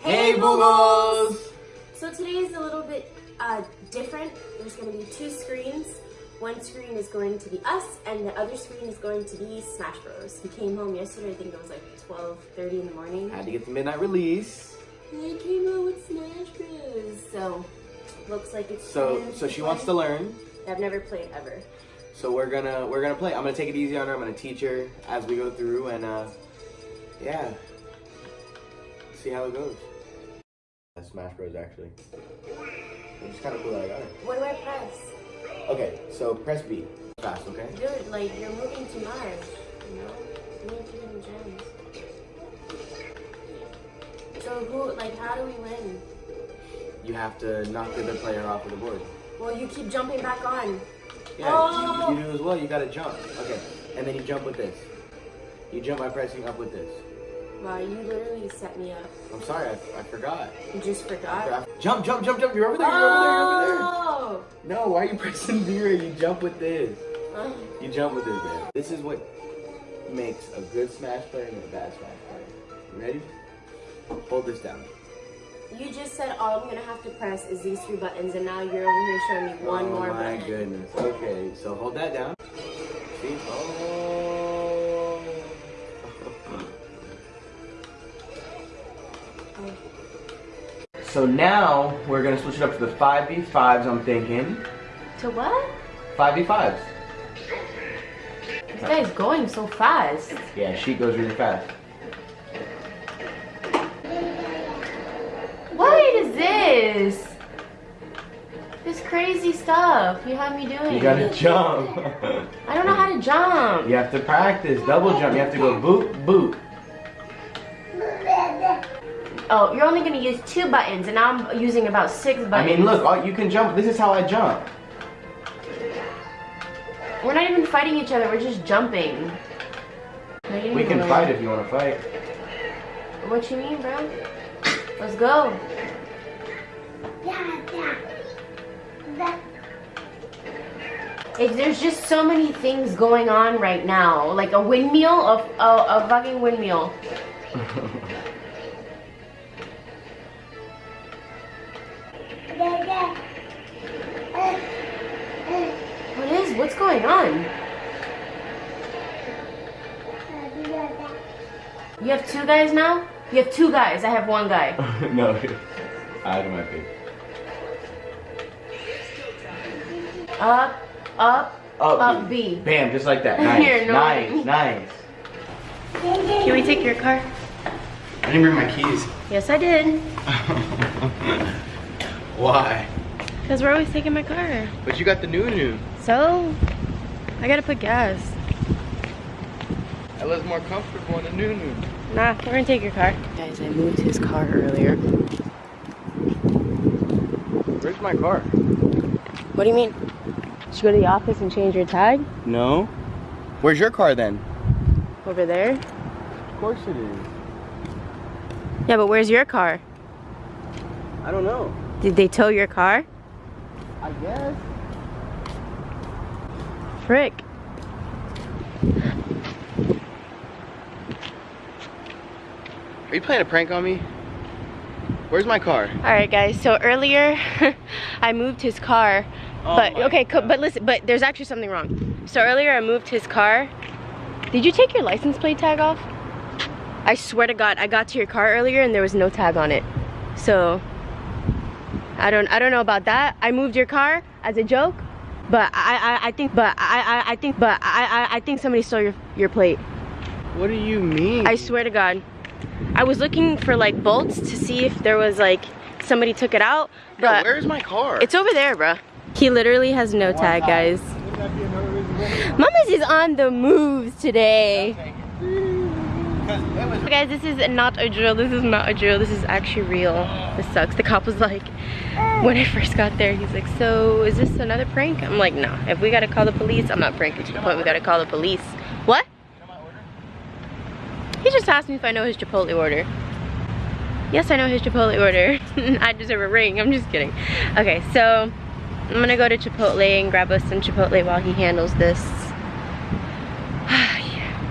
Hey, Boogles! So today is a little bit uh, different. There's going to be two screens. One screen is going to be us, and the other screen is going to be Smash Bros. We came home yesterday. I think it was like 12:30 in the morning. Had to get the midnight release. And I came out with Smash Bros. So looks like it's. So, so she wants to learn. I've never played ever. So we're gonna we're gonna play. I'm gonna take it easy on her. I'm gonna teach her as we go through, and uh, yeah, see how it goes. Smash Bros. Actually, it's kind of cool that I got it. What do I press? Okay, so press B. Fast, okay? Dude, like you're moving to Mars, You know, you need too many gems. So who? Like, how do we win? You have to knock the other player off of the board. Well, you keep jumping back on. Yeah, Oh. you, you oh! do as well. You gotta jump. Okay, and then you jump with this. You jump by pressing up with this. Wow, you literally set me up. I'm sorry, I, I forgot. You just forgot. Jump, jump, jump, jump. You're over there. You're over there. You're over there. Oh! Oh! No, why are you pressing zero? You jump with this. Uh, You jump with this, man. This is what makes a good Smash player and a bad Smash player. You ready? Hold this down. You just said all I'm gonna have to press is these three buttons, and now you're over here showing me one oh more button. my goodness. Okay, so hold that down. See? Oh. so now we're gonna switch it up to the 5v5s, I'm thinking. To what? 5v5s. This guy's going so fast. Yeah, she goes really fast. What is this? This crazy stuff you have me doing. You gotta jump. I don't know how to jump. You have to practice double jump. You have to go boot, boot. Oh, you're only gonna use two buttons, and now I'm using about six buttons. I mean, look, oh, you can jump. This is how I jump. We're not even fighting each other. We're just jumping. We can fight if you want to fight. What you mean, bro? Let's go. If there's just so many things going on right now, like a windmill, a, a, a fucking windmill. What is? What's going on? You have two guys now? You have two guys. I have one guy. no, I do my pick. Up, up, Up, up B. Bam, just like that. Nice, You're nice, annoying. nice. Can we take your car? I didn't bring my keys. Yes, I did. Why? Because we're always taking my car. But you got the new new. So, I gotta put gas. That was more comfortable in the new new. Nah, we're gonna take your car. Guys, I moved his car earlier. Where's my car? What do you mean? Should you go to the office and change your tag? No. Where's your car then? Over there? Of course it is. Yeah, but where's your car? I don't know. Did they tow your car? I guess. Frick. Are you playing a prank on me? Where's my car? Alright guys, so earlier I moved his car. Oh but okay, God. but listen, but there's actually something wrong. So earlier I moved his car. Did you take your license plate tag off? I swear to God, I got to your car earlier and there was no tag on it. So I don't I don't know about that. I moved your car as a joke, but I I, I think but I, I I think but I, I I think somebody stole your your plate. What do you mean? I swear to God. I was looking for like bolts to see if there was like somebody took it out, but where's my car? it's over there, bruh. He literally has no tag, guys. Mamas is on the moves today. Guys, this is not a drill. This is not a drill. This is actually real. This sucks. The cop was like, when I first got there, he's like, so is this another prank? I'm like, no. If we gotta call the police, I'm not pranking to the point we gotta call the police. What? He just asked me if I know his Chipotle order. Yes, I know his Chipotle order. I deserve a ring. I'm just kidding. Okay, so I'm gonna go to Chipotle and grab us some Chipotle while he handles this.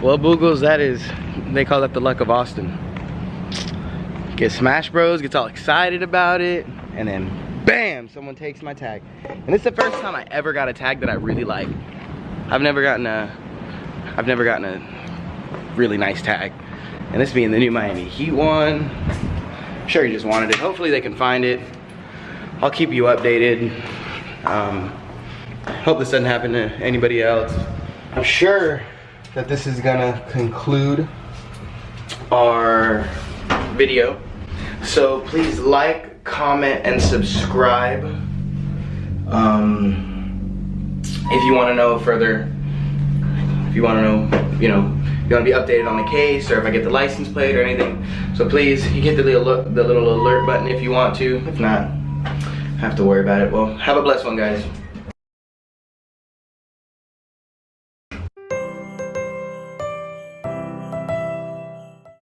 Well, Boogles, that is, they call that the luck of Austin. Get Smash Bros, gets all excited about it, and then bam, someone takes my tag. And it's the first time I ever got a tag that I really like. I've never gotten a, I've never gotten a really nice tag. And this being the new Miami Heat one, I'm sure he just wanted it. Hopefully they can find it. I'll keep you updated. Um, hope this doesn't happen to anybody else. I'm sure that this is gonna conclude our video. So please like, comment, and subscribe. Um, if you want to know further, if you want to know, you know, you want to be updated on the case or if I get the license plate or anything. So please, you get the little, the little alert button if you want to. If not, have to worry about it. Well, have a blessed one, guys.